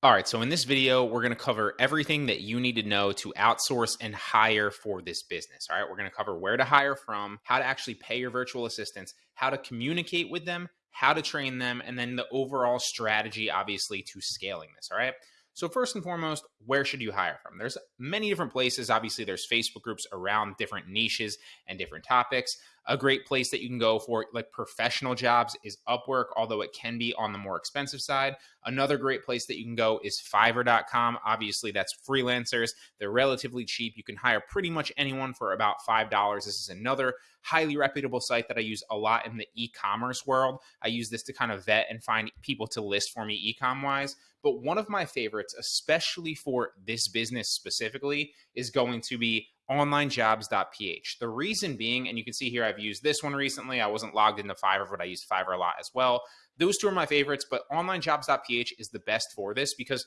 All right, so in this video, we're going to cover everything that you need to know to outsource and hire for this business. All right, we're going to cover where to hire from, how to actually pay your virtual assistants, how to communicate with them, how to train them, and then the overall strategy, obviously, to scaling this. All right. So first and foremost, where should you hire from? There's many different places. Obviously, there's Facebook groups around different niches and different topics. A great place that you can go for like professional jobs is Upwork, although it can be on the more expensive side. Another great place that you can go is fiverr.com. Obviously, that's freelancers. They're relatively cheap. You can hire pretty much anyone for about $5. This is another highly reputable site that I use a lot in the e-commerce world. I use this to kind of vet and find people to list for me e-com wise. But one of my favorites, especially for this business specifically, is going to be onlinejobs.ph. The reason being, and you can see here, I've used this one recently. I wasn't logged into Fiverr, but I used Fiverr a lot as well. Those two are my favorites, but onlinejobs.ph is the best for this because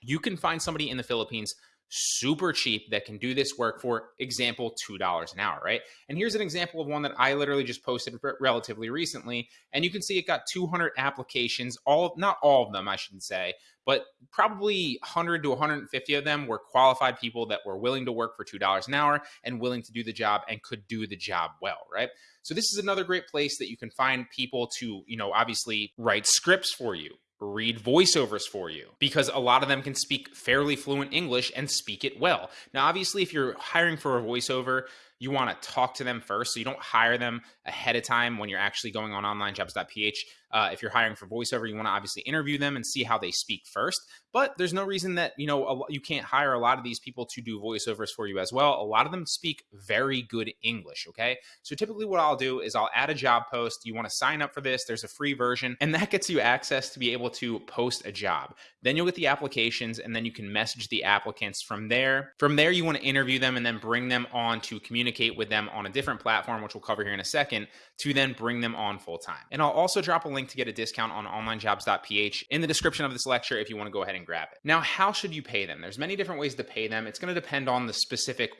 you can find somebody in the Philippines super cheap that can do this work for example $2 an hour right? And here's an example of one that i literally just posted relatively recently and you can see it got 200 applications. All not all of them i shouldn't say but probably 100 to 150 of them were qualified people that were willing to work for $2 an hour and willing to do the job and could do the job well right? So this is another great place that you can find people to you know obviously write scripts for you read voiceovers for you because a lot of them can speak fairly fluent English and speak it well. Now, obviously, if you're hiring for a voiceover, you want to talk to them first. So you don't hire them ahead of time when you're actually going on onlinejobs.ph. Uh, if you're hiring for voiceover, you want to obviously interview them and see how they speak first. But there's no reason that you know a, you can't hire a lot of these people to do voiceovers for you as well. A lot of them speak very good English. Okay, so typically what I'll do is I'll add a job post. You want to sign up for this? There's a free version, and that gets you access to be able to post a job. Then you'll get the applications, and then you can message the applicants from there. From there, you want to interview them and then bring them on to communicate with them on a different platform, which we'll cover here in a second, to then bring them on full time. And I'll also drop a link to get a discount on onlinejobs.ph in the description of this lecture if you want to go ahead and grab it. Now, how should you pay them? There's many different ways to pay them. It's going to depend on the specific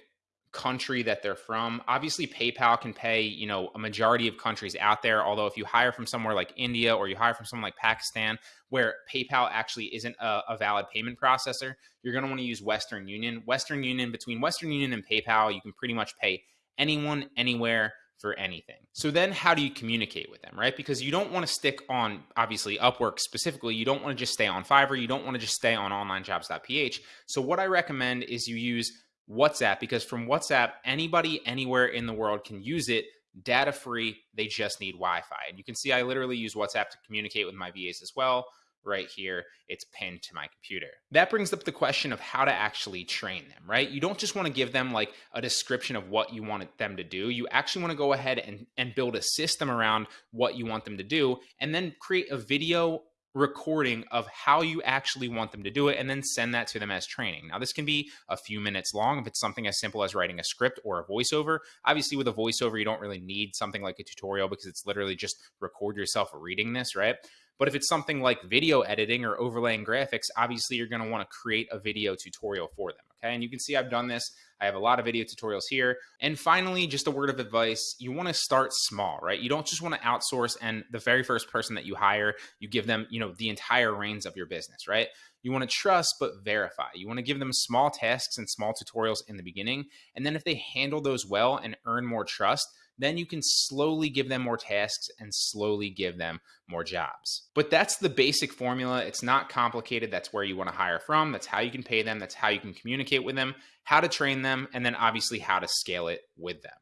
country that they're from. Obviously, PayPal can pay, you know, a majority of countries out there. Although if you hire from somewhere like India or you hire from someone like Pakistan, where PayPal actually isn't a, a valid payment processor, you're going to want to use Western Union. Western Union, between Western Union and PayPal, you can pretty much pay anyone, anywhere for anything. So then how do you communicate with them, right? Because you don't want to stick on obviously Upwork specifically. You don't want to just stay on Fiverr. You don't want to just stay on onlinejobs.ph. So what I recommend is you use WhatsApp because from WhatsApp, anybody anywhere in the world can use it data free. They just need Wi Fi. And you can see I literally use WhatsApp to communicate with my VAs as well right here. It's pinned to my computer. That brings up the question of how to actually train them, right? You don't just want to give them like a description of what you want them to do. You actually want to go ahead and, and build a system around what you want them to do and then create a video recording of how you actually want them to do it and then send that to them as training. Now, this can be a few minutes long if it's something as simple as writing a script or a voiceover. Obviously, with a voiceover, you don't really need something like a tutorial because it's literally just record yourself reading this, right? But if it's something like video editing or overlaying graphics, obviously you're going to want to create a video tutorial for them. Okay. And you can see I've done this. I have a lot of video tutorials here. And finally, just a word of advice you want to start small, right? You don't just want to outsource and the very first person that you hire, you give them, you know, the entire reins of your business, right? You want to trust but verify. You want to give them small tasks and small tutorials in the beginning. And then if they handle those well and earn more trust, then you can slowly give them more tasks and slowly give them more jobs. But that's the basic formula. It's not complicated. That's where you want to hire from. That's how you can pay them. That's how you can communicate with them, how to train them, and then obviously how to scale it with them.